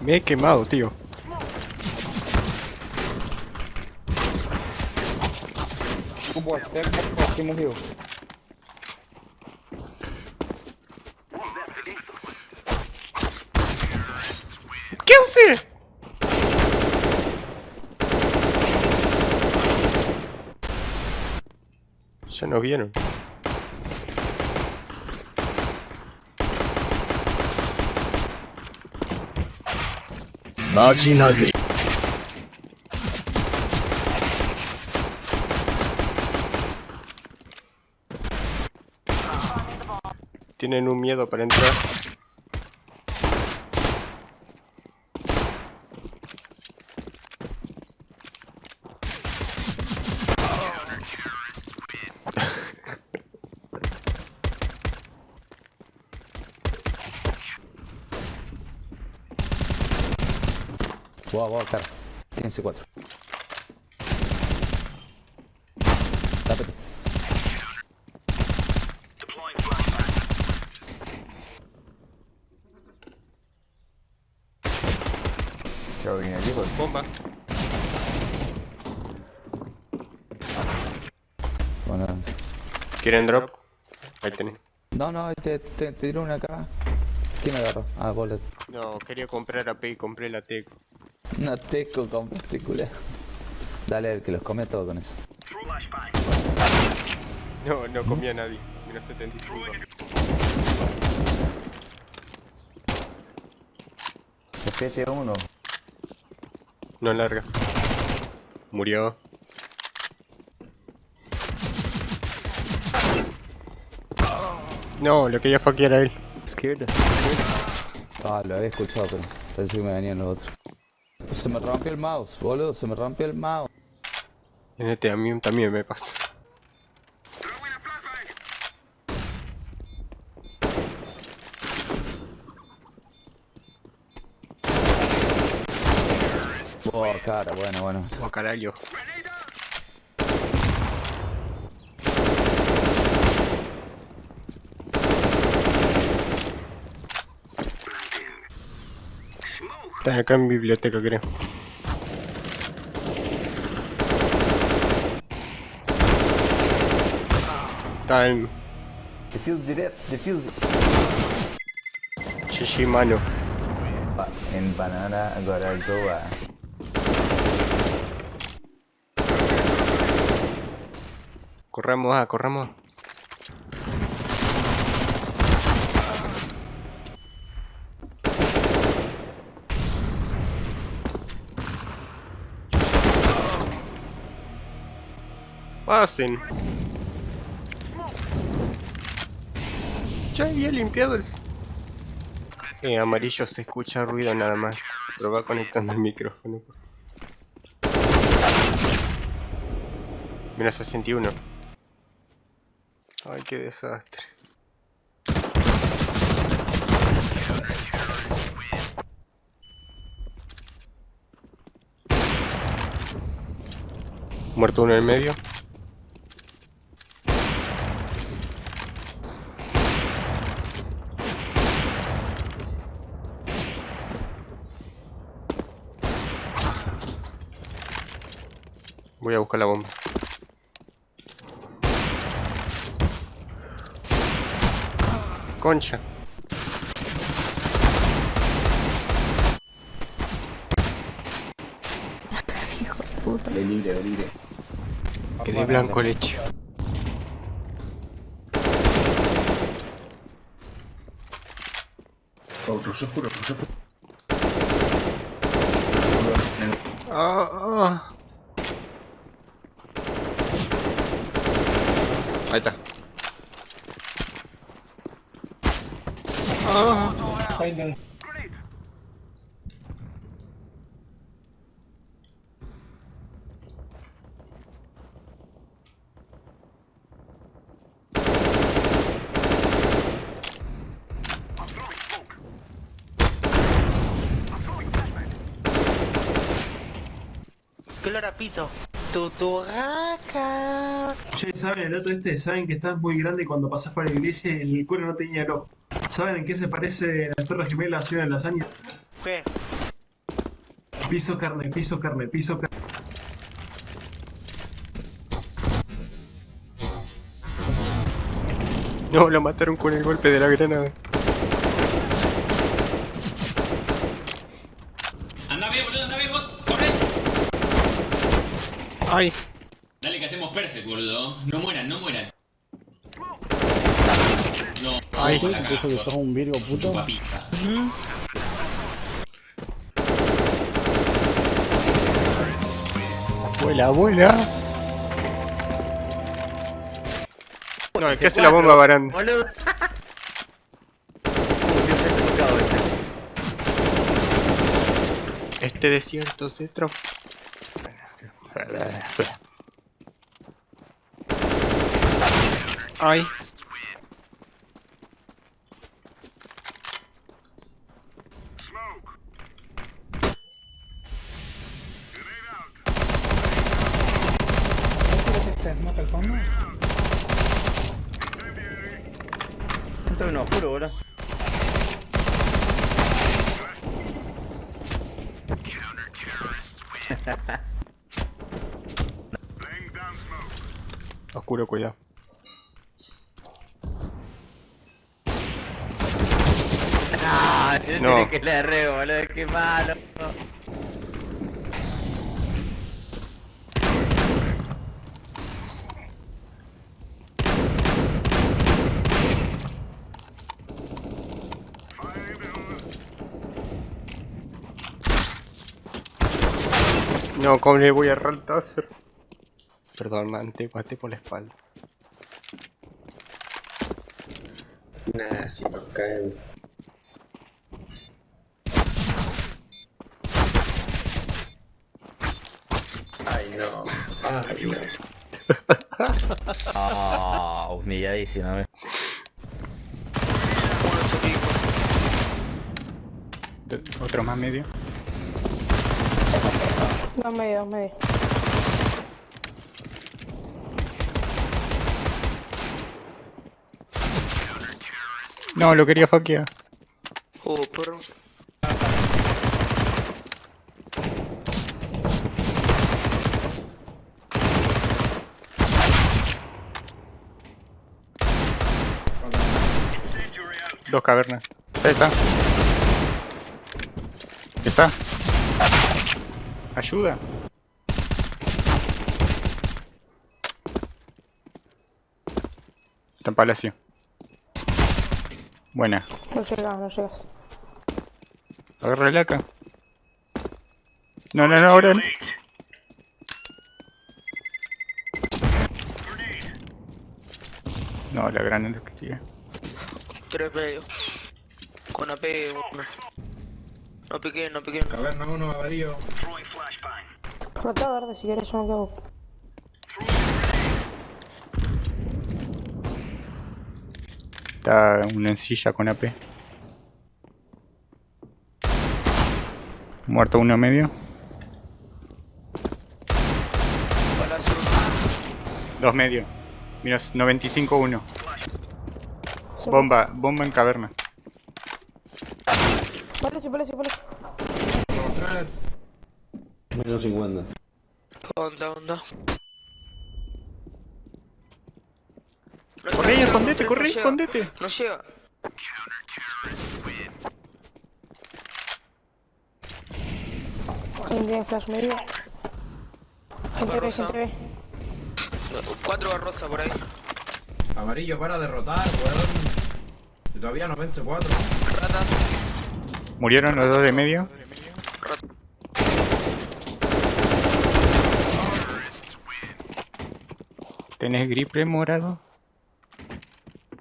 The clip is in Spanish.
Me he quemado, tío. Good boy, back, back, back, Timo Hill. ¿Qué hace? Ya nos vieron. Tienen un miedo para entrar. Wow, wow, cara. Tiene C4. Tápate. Que viene aquí, pues. Bomba. Bueno. ¿Quieren drop? Ahí tenés. No, no, te, te, te tiro una acá. ¿Quién agarró? Ah, Bullet. No, quería comprar AP y compré la Teco. Una teco con particular. Dale, el que los come todo con eso. No, no comía nadie. Menos 75. Especie 1. No larga. Murió. No, lo quería fuckear a él. Scared. Ah, lo había escuchado, pero pensé que me venían los otros. Se me rompió el mouse, boludo, se me rompió el mouse. En este a mí también me pasa. Oh, cara, bueno, bueno. Oh, carajo. Está acá en biblioteca, creo. En Defuse direto, defuse. Shishimano. Ba- em banana, agora Goa. Corramos, ah, corramos. Pasen. Ya había limpiado el... Eh, amarillo se escucha ruido nada más. Pero va conectando el micrófono. Menos 61. Ay, qué desastre. Muerto uno en el medio. Voy a buscar la bomba. Concha. De libre, de libre. Quedé blanco leche. Oh, ruso oscuro. Ah, ah. Ahí está. Ah. ¿Qué olor a pito? Tu, tu gaca. Che, ¿saben el dato este? ¿Saben que estás muy grande y cuando pasás por la iglesia el cuero no tenía olor? ¿Saben en qué se parece las torres gemelas a una lasaña? ¿Qué? Piso carne, piso carne, piso carne. No, lo mataron con el golpe de la granada. Ay, Dale que hacemos perfect, boludo. No mueran, no mueran. No, Ay. la cagaste, que sos un virgo puto. Vuela, vuela. No, el que hace la bomba baranda. Boludo. Este desierto se tra... Ay. Esto es un oscuro, boludo. Oscuro, cuidado. Ah, yo No. tenía que le re, boludo, qué malo. No, ¿cómo le voy a errar el taser? Perdón, man, te maté por la espalda. Nah, si nos caen. Ay, no. Ay, no. Ah, humilladísimo, eh. Otro más medio. Dos medio, dos medio. No, lo quería faquear. Uh, perro. Dos cavernas. Ahí está. ¿Está? Ayuda. Está en palacio. Buena. No llegas, no llegas. Agárrala acá. No, no, no, ahora no. No, la granada que tira. Tres medio. Con AP, uno. No piqué, no piqué. Caverna uno, amarillo. Rota verde si quieres, yo no quedo. Está una encilla con AP. Muerto uno medio. Dos medio. Mira, 95-1. Sí. Bomba, bomba en caverna. Palacio, palacio, palacio. Atrás. Menos 50. Onda, onda. Corre, llega, escondete, no corre, llega. escondete. No llega. Gente en flash medio. Gente B, Rosa. gente B. Cuatro barrosa por ahí. Amarillo para derrotar, weón. Si todavía no vence cuatro. Rata. Murieron los dos de medio. ¿Tenés gripe morado?